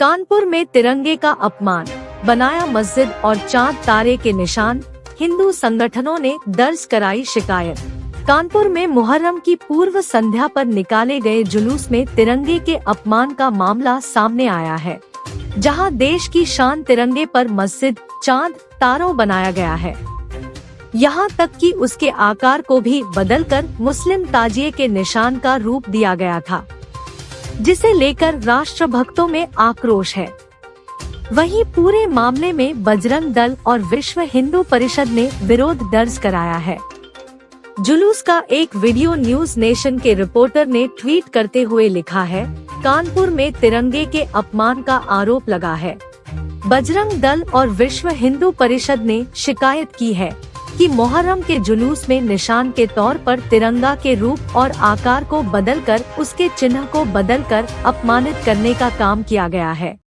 कानपुर में तिरंगे का अपमान, बनाया मस्जिद और चाँद तारे के निशान, हिंदू संगठनों ने दर्ज कराई शिकायत। कानपुर में मुहर्रम की पूर्व संध्या पर निकाले गए जुलूस में तिरंगे के अपमान का मामला सामने आया है, जहाँ देश की शान तिरंगे पर मस्जिद, चाँद, तारों बनाया गया है। यहाँ तक कि उसके आकार को भी बदलकर मुस्लिम ताजिए के निशान का रूप दिया गया था। जिसे लेकर राष्ट्र भक्तों में आक्रोश है। वहीं पूरे मामले में बजरंग दल और विश्व हिंदू परिषद ने विरोध दर्ज कराया है। जुलूस का एक वीडियो न्यूज़ नेशन के रिपोर्टर ने ट्वीट करते हुए लिखा है, कानपुर में तिरंगे के अपमान का आरोप लगा है। बजरंग दल और विश्व हिंदू परिषद ने शिकायत की है। कि मोहर्रम के जुलूस में निशान के तौर पर तिरंगा के रूप और आकार को बदलकर, उसके चिन्ह को बदलकर अपमानित करने का काम किया गया है।